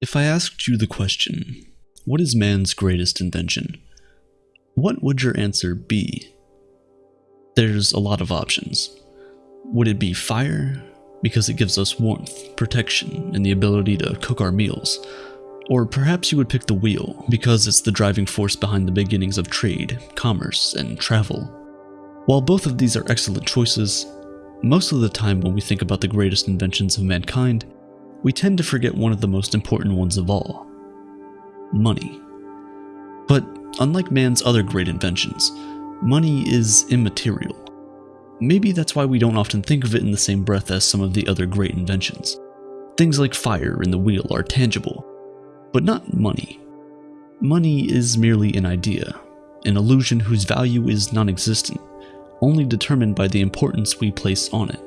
If I asked you the question, what is man's greatest invention? What would your answer be? There's a lot of options. Would it be fire? Because it gives us warmth, protection, and the ability to cook our meals. Or perhaps you would pick the wheel, because it's the driving force behind the beginnings of trade, commerce, and travel. While both of these are excellent choices, most of the time when we think about the greatest inventions of mankind, we tend to forget one of the most important ones of all money. But unlike man's other great inventions, money is immaterial. Maybe that's why we don't often think of it in the same breath as some of the other great inventions. Things like fire and the wheel are tangible, but not money. Money is merely an idea, an illusion whose value is non existent, only determined by the importance we place on it.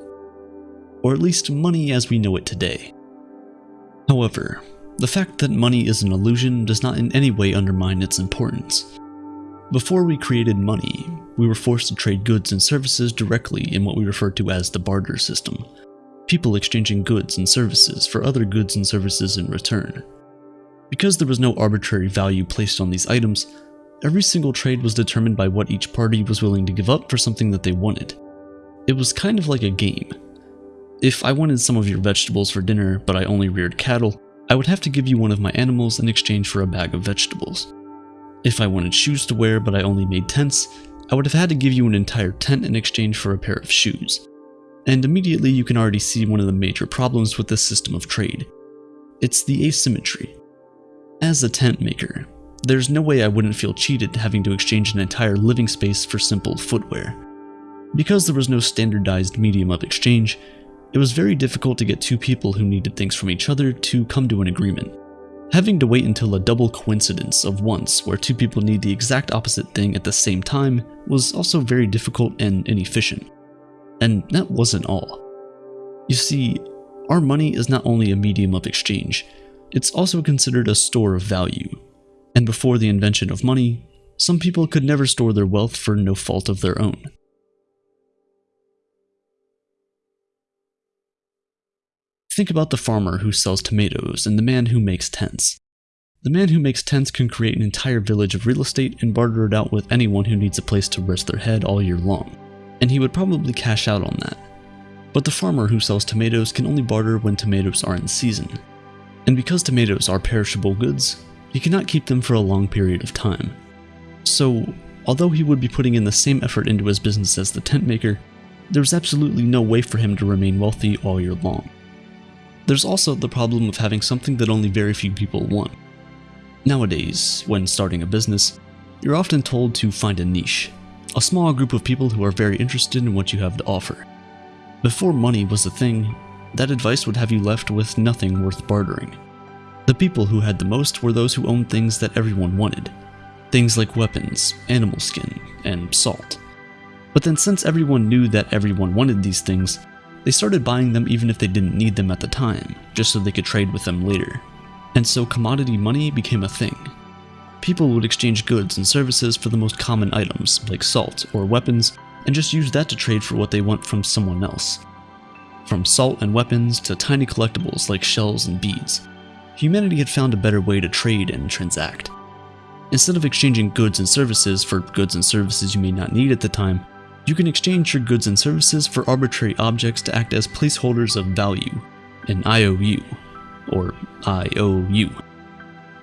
Or at least money as we know it today. However, the fact that money is an illusion does not in any way undermine its importance. Before we created money, we were forced to trade goods and services directly in what we refer to as the barter system, people exchanging goods and services for other goods and services in return. Because there was no arbitrary value placed on these items, every single trade was determined by what each party was willing to give up for something that they wanted. It was kind of like a game. If I wanted some of your vegetables for dinner, but I only reared cattle, I would have to give you one of my animals in exchange for a bag of vegetables. If I wanted shoes to wear, but I only made tents, I would have had to give you an entire tent in exchange for a pair of shoes. And immediately you can already see one of the major problems with this system of trade. It's the asymmetry. As a tent maker, there's no way I wouldn't feel cheated having to exchange an entire living space for simple footwear. Because there was no standardized medium of exchange, it was very difficult to get two people who needed things from each other to come to an agreement. Having to wait until a double coincidence of wants where two people need the exact opposite thing at the same time was also very difficult and inefficient. And that wasn't all. You see, our money is not only a medium of exchange, it's also considered a store of value. And before the invention of money, some people could never store their wealth for no fault of their own. Think about the farmer who sells tomatoes and the man who makes tents. The man who makes tents can create an entire village of real estate and barter it out with anyone who needs a place to rest their head all year long, and he would probably cash out on that. But the farmer who sells tomatoes can only barter when tomatoes are in season. And because tomatoes are perishable goods, he cannot keep them for a long period of time. So, although he would be putting in the same effort into his business as the tent maker, there's absolutely no way for him to remain wealthy all year long. There's also the problem of having something that only very few people want. Nowadays, when starting a business, you're often told to find a niche, a small group of people who are very interested in what you have to offer. Before money was a thing, that advice would have you left with nothing worth bartering. The people who had the most were those who owned things that everyone wanted. Things like weapons, animal skin, and salt. But then since everyone knew that everyone wanted these things, they started buying them even if they didn't need them at the time, just so they could trade with them later. And so commodity money became a thing. People would exchange goods and services for the most common items, like salt or weapons, and just use that to trade for what they want from someone else. From salt and weapons to tiny collectibles like shells and beads, humanity had found a better way to trade and transact. Instead of exchanging goods and services for goods and services you may not need at the time, you can exchange your goods and services for arbitrary objects to act as placeholders of value, an IOU, or IOU.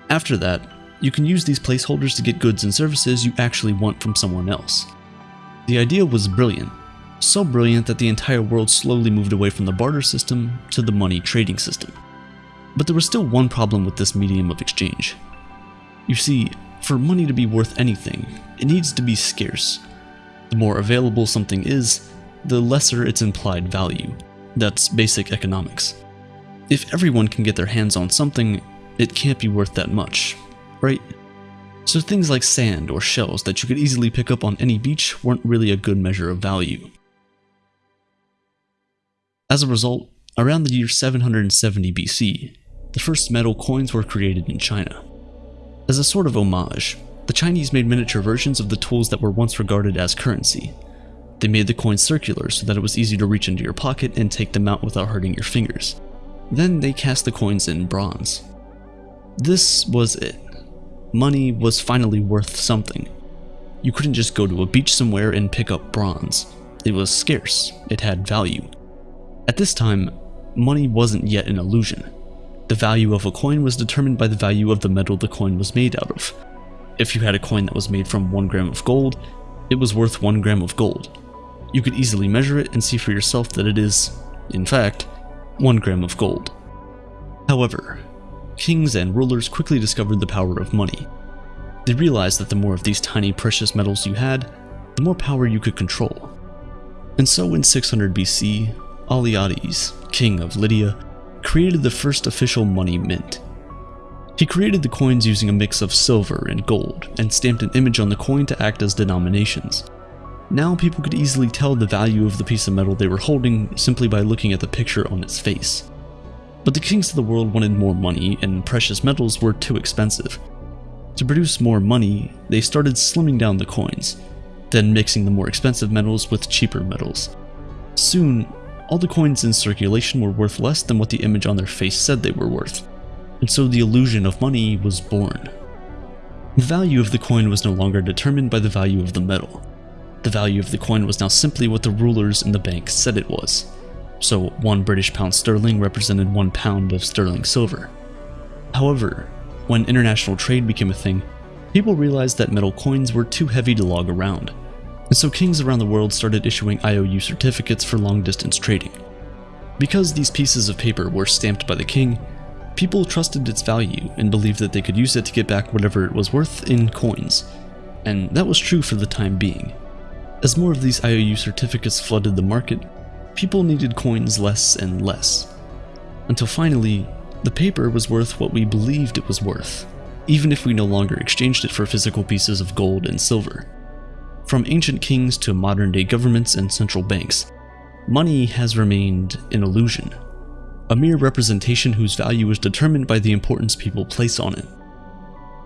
After that, you can use these placeholders to get goods and services you actually want from someone else. The idea was brilliant, so brilliant that the entire world slowly moved away from the barter system to the money trading system. But there was still one problem with this medium of exchange. You see, for money to be worth anything, it needs to be scarce, the more available something is, the lesser its implied value. That's basic economics. If everyone can get their hands on something, it can't be worth that much, right? So things like sand or shells that you could easily pick up on any beach weren't really a good measure of value. As a result, around the year 770 BC, the first metal coins were created in China. As a sort of homage, the Chinese made miniature versions of the tools that were once regarded as currency. They made the coins circular so that it was easy to reach into your pocket and take them out without hurting your fingers. Then they cast the coins in bronze. This was it. Money was finally worth something. You couldn't just go to a beach somewhere and pick up bronze. It was scarce, it had value. At this time, money wasn't yet an illusion. The value of a coin was determined by the value of the metal the coin was made out of. If you had a coin that was made from 1 gram of gold, it was worth 1 gram of gold. You could easily measure it and see for yourself that it is, in fact, 1 gram of gold. However, kings and rulers quickly discovered the power of money. They realized that the more of these tiny precious metals you had, the more power you could control. And so in 600 BC, Alyattes, king of Lydia, created the first official money mint. He created the coins using a mix of silver and gold, and stamped an image on the coin to act as denominations. Now people could easily tell the value of the piece of metal they were holding simply by looking at the picture on its face. But the kings of the world wanted more money, and precious metals were too expensive. To produce more money, they started slimming down the coins, then mixing the more expensive metals with cheaper metals. Soon, all the coins in circulation were worth less than what the image on their face said they were worth, and so the illusion of money was born. The value of the coin was no longer determined by the value of the metal. The value of the coin was now simply what the rulers in the bank said it was. So one British pound sterling represented one pound of sterling silver. However, when international trade became a thing, people realized that metal coins were too heavy to log around, and so kings around the world started issuing IOU certificates for long distance trading. Because these pieces of paper were stamped by the king, people trusted its value and believed that they could use it to get back whatever it was worth in coins, and that was true for the time being. As more of these IOU certificates flooded the market, people needed coins less and less, until finally, the paper was worth what we believed it was worth, even if we no longer exchanged it for physical pieces of gold and silver. From ancient kings to modern day governments and central banks, money has remained an illusion, a mere representation whose value is determined by the importance people place on it.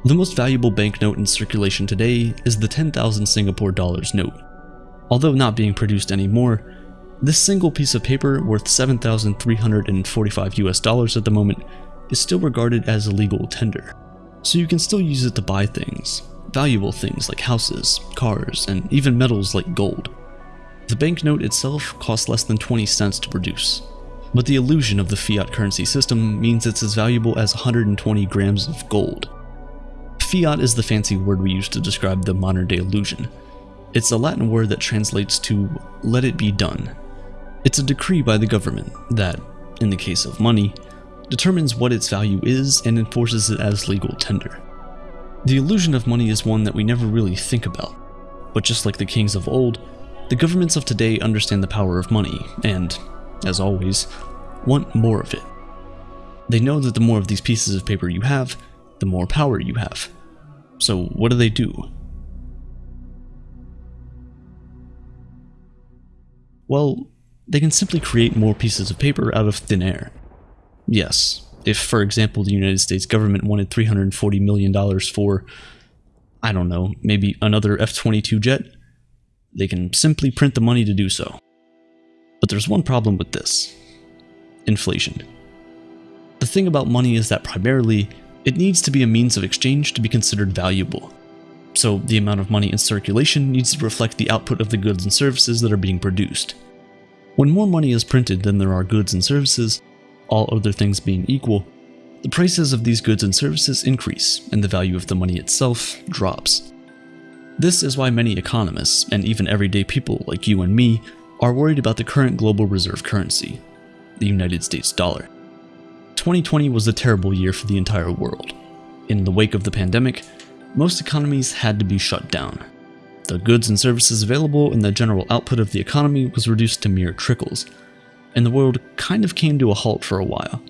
The most valuable banknote in circulation today is the 10,000 Singapore dollars note. Although not being produced anymore, this single piece of paper worth 7,345 US dollars at the moment is still regarded as a legal tender, so you can still use it to buy things, valuable things like houses, cars, and even metals like gold. The banknote itself costs less than 20 cents to produce, but the illusion of the fiat currency system means it's as valuable as 120 grams of gold. Fiat is the fancy word we use to describe the modern day illusion. It's a Latin word that translates to let it be done. It's a decree by the government that, in the case of money, determines what its value is and enforces it as legal tender. The illusion of money is one that we never really think about. But just like the kings of old, the governments of today understand the power of money and, as always, want more of it. They know that the more of these pieces of paper you have, the more power you have. So what do they do? Well, they can simply create more pieces of paper out of thin air. Yes, if, for example, the United States government wanted $340 million for, I don't know, maybe another F 22 jet, they can simply print the money to do so. But there's one problem with this inflation. The thing about money is that primarily, it needs to be a means of exchange to be considered valuable. So the amount of money in circulation needs to reflect the output of the goods and services that are being produced. When more money is printed than there are goods and services, all other things being equal, the prices of these goods and services increase and the value of the money itself drops. This is why many economists, and even everyday people like you and me, are worried about the current global reserve currency, the United States dollar. 2020 was a terrible year for the entire world. In the wake of the pandemic, most economies had to be shut down. The goods and services available and the general output of the economy was reduced to mere trickles, and the world kind of came to a halt for a while.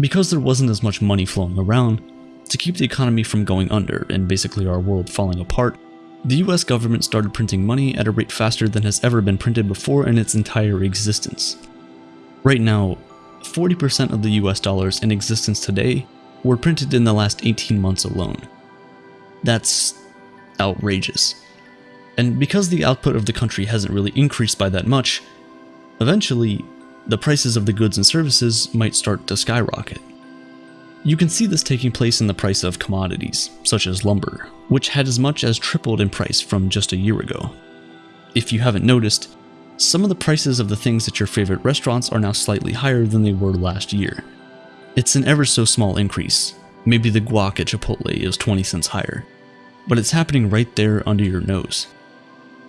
Because there wasn't as much money flowing around, to keep the economy from going under and basically our world falling apart, the US government started printing money at a rate faster than has ever been printed before in its entire existence. Right now, 40% of the US dollars in existence today were printed in the last 18 months alone. That's outrageous. And because the output of the country hasn't really increased by that much, Eventually, the prices of the goods and services might start to skyrocket. You can see this taking place in the price of commodities, such as lumber, which had as much as tripled in price from just a year ago. If you haven't noticed, some of the prices of the things at your favorite restaurants are now slightly higher than they were last year. It's an ever so small increase. Maybe the guac at Chipotle is 20 cents higher, but it's happening right there under your nose.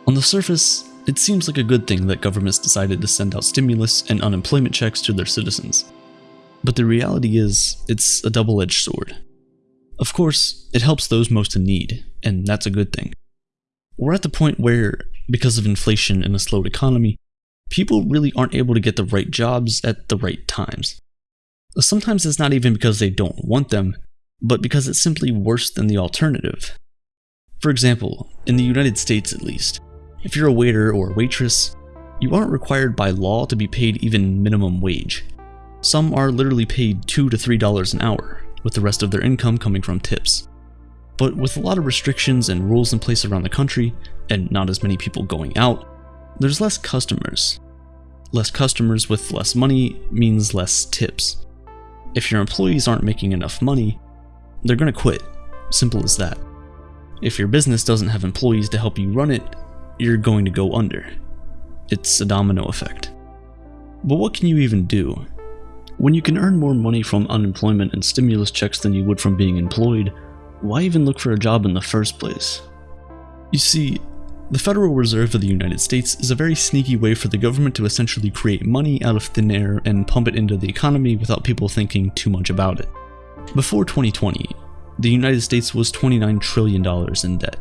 On the surface, it seems like a good thing that governments decided to send out stimulus and unemployment checks to their citizens. But the reality is, it's a double-edged sword. Of course, it helps those most in need, and that's a good thing. We're at the point where, because of inflation and a slowed economy, people really aren't able to get the right jobs at the right times. Sometimes it's not even because they don't want them, but because it's simply worse than the alternative. For example, in the United States at least, if you're a waiter or waitress, you aren't required by law to be paid even minimum wage. Some are literally paid 2 to $3 an hour, with the rest of their income coming from tips. But with a lot of restrictions and rules in place around the country, and not as many people going out, there's less customers. Less customers with less money means less tips. If your employees aren't making enough money, they're gonna quit. Simple as that. If your business doesn't have employees to help you run it, you're going to go under. It's a domino effect. But what can you even do? When you can earn more money from unemployment and stimulus checks than you would from being employed, why even look for a job in the first place? You see, the Federal Reserve of the United States is a very sneaky way for the government to essentially create money out of thin air and pump it into the economy without people thinking too much about it. Before 2020, the United States was $29 trillion in debt.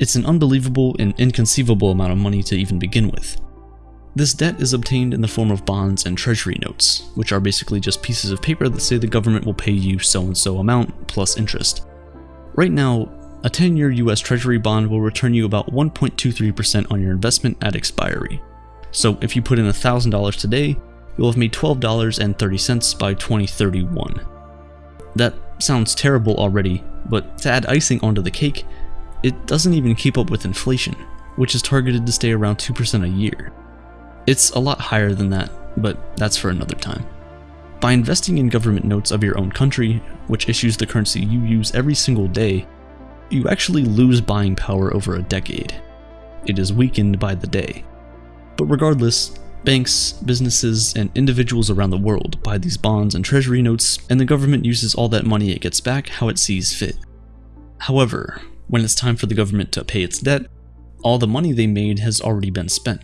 It's an unbelievable and inconceivable amount of money to even begin with. This debt is obtained in the form of bonds and treasury notes, which are basically just pieces of paper that say the government will pay you so-and-so amount plus interest. Right now, a 10-year US Treasury bond will return you about 1.23% on your investment at expiry. So if you put in $1,000 today, you'll have made $12.30 by 2031. That sounds terrible already, but to add icing onto the cake, it doesn't even keep up with inflation, which is targeted to stay around 2% a year. It's a lot higher than that, but that's for another time. By investing in government notes of your own country, which issues the currency you use every single day, you actually lose buying power over a decade. It is weakened by the day. But regardless, banks, businesses, and individuals around the world buy these bonds and treasury notes, and the government uses all that money it gets back how it sees fit. However, when it's time for the government to pay its debt, all the money they made has already been spent.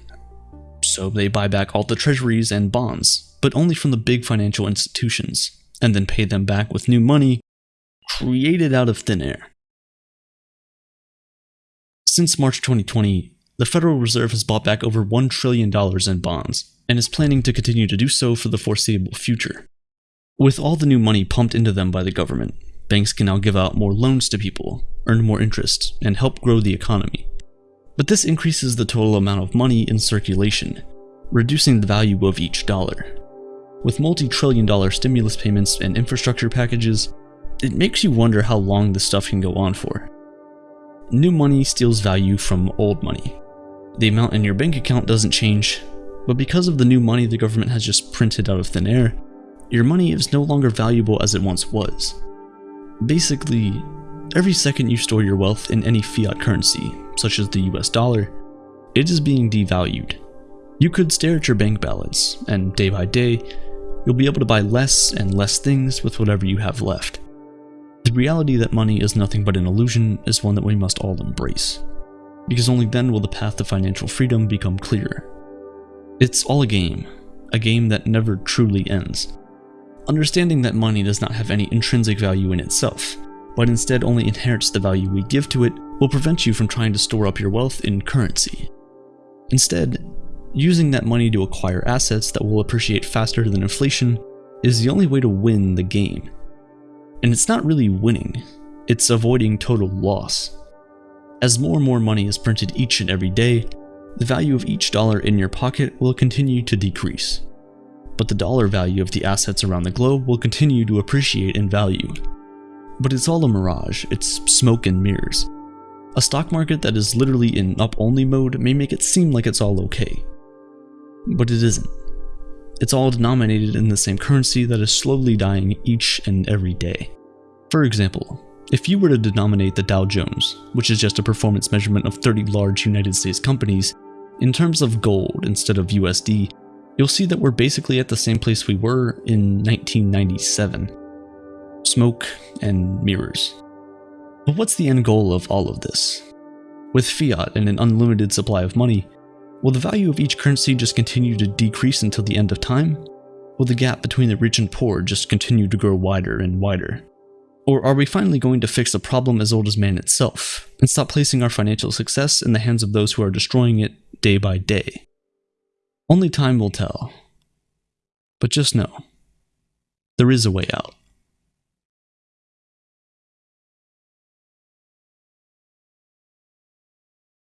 So they buy back all the treasuries and bonds, but only from the big financial institutions, and then pay them back with new money created out of thin air. Since March 2020, the Federal Reserve has bought back over $1 trillion in bonds, and is planning to continue to do so for the foreseeable future. With all the new money pumped into them by the government, banks can now give out more loans to people, earn more interest, and help grow the economy. But this increases the total amount of money in circulation, reducing the value of each dollar. With multi-trillion dollar stimulus payments and infrastructure packages, it makes you wonder how long this stuff can go on for. New money steals value from old money. The amount in your bank account doesn't change, but because of the new money the government has just printed out of thin air, your money is no longer valuable as it once was. Basically, every second you store your wealth in any fiat currency, such as the US dollar, it is being devalued. You could stare at your bank balance, and day by day, you'll be able to buy less and less things with whatever you have left. The reality that money is nothing but an illusion is one that we must all embrace, because only then will the path to financial freedom become clearer. It's all a game, a game that never truly ends. Understanding that money does not have any intrinsic value in itself, but instead only inherits the value we give to it, will prevent you from trying to store up your wealth in currency. Instead, using that money to acquire assets that will appreciate faster than inflation is the only way to win the game. And it's not really winning, it's avoiding total loss. As more and more money is printed each and every day, the value of each dollar in your pocket will continue to decrease. But the dollar value of the assets around the globe will continue to appreciate in value. But it's all a mirage, it's smoke and mirrors. A stock market that is literally in up-only mode may make it seem like it's all okay. But it isn't. it's all denominated in the same currency that is slowly dying each and every day. For example, if you were to denominate the Dow Jones, which is just a performance measurement of 30 large United States companies, in terms of gold instead of USD, you'll see that we're basically at the same place we were in 1997. Smoke and mirrors. But what's the end goal of all of this? With fiat and an unlimited supply of money, will the value of each currency just continue to decrease until the end of time? Will the gap between the rich and poor just continue to grow wider and wider? Or are we finally going to fix a problem as old as man itself, and stop placing our financial success in the hands of those who are destroying it day by day? Only time will tell. But just know, there is a way out.